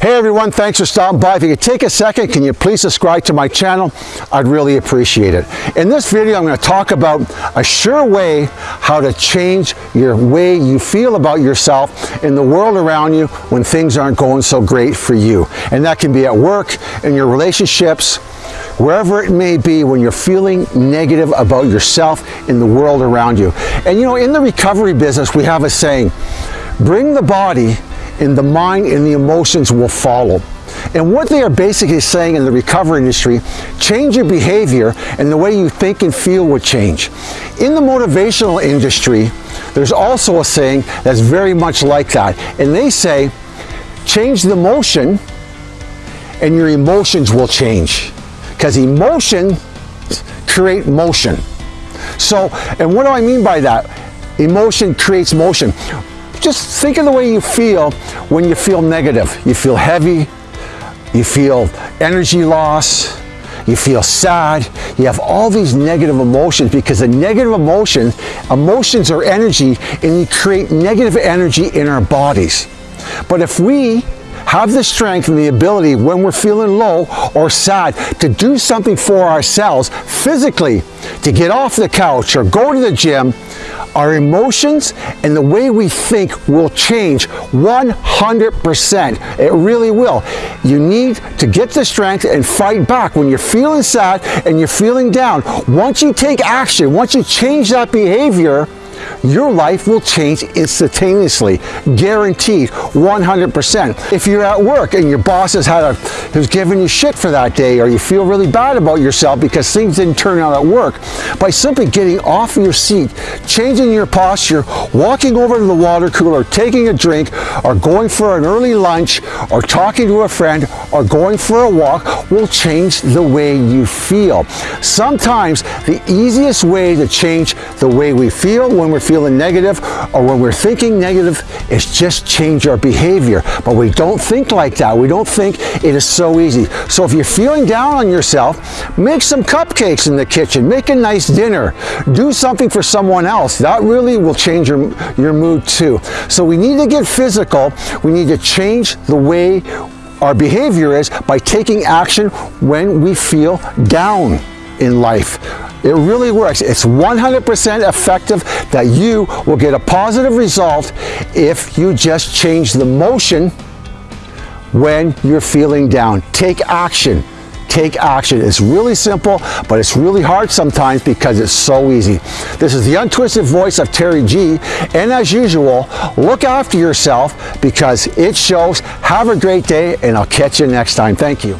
Hey everyone, thanks for stopping by. If you could take a second, can you please subscribe to my channel? I'd really appreciate it. In this video, I'm going to talk about a sure way how to change your way you feel about yourself in the world around you when things aren't going so great for you. And that can be at work, in your relationships, wherever it may be when you're feeling negative about yourself in the world around you. And you know, in the recovery business, we have a saying, bring the body and the mind and the emotions will follow. And what they are basically saying in the recovery industry, change your behavior and the way you think and feel will change. In the motivational industry, there's also a saying that's very much like that. And they say, change the motion and your emotions will change. Because emotion create motion. So, and what do I mean by that? Emotion creates motion just think of the way you feel when you feel negative. You feel heavy, you feel energy loss, you feel sad, you have all these negative emotions because the negative emotions, emotions are energy and you create negative energy in our bodies. But if we have the strength and the ability when we're feeling low or sad to do something for ourselves physically, to get off the couch or go to the gym, our emotions and the way we think will change 100%. It really will. You need to get the strength and fight back. When you're feeling sad and you're feeling down, once you take action, once you change that behavior, your life will change instantaneously, guaranteed, 100%. If you're at work and your boss has had a, who's giving you shit for that day, or you feel really bad about yourself because things didn't turn out at work, by simply getting off your seat, changing your posture, walking over to the water cooler, taking a drink, or going for an early lunch, or talking to a friend, or going for a walk will change the way you feel. Sometimes the easiest way to change the way we feel we're feeling negative or when we're thinking negative is just change our behavior. But we don't think like that. We don't think it is so easy. So if you're feeling down on yourself, make some cupcakes in the kitchen. Make a nice dinner. Do something for someone else. That really will change your, your mood too. So we need to get physical. We need to change the way our behavior is by taking action when we feel down in life. It really works. It's 100% effective that you will get a positive result if you just change the motion when you're feeling down. Take action. Take action. It's really simple, but it's really hard sometimes because it's so easy. This is the untwisted voice of Terry G. And as usual, look after yourself because it shows. Have a great day and I'll catch you next time. Thank you.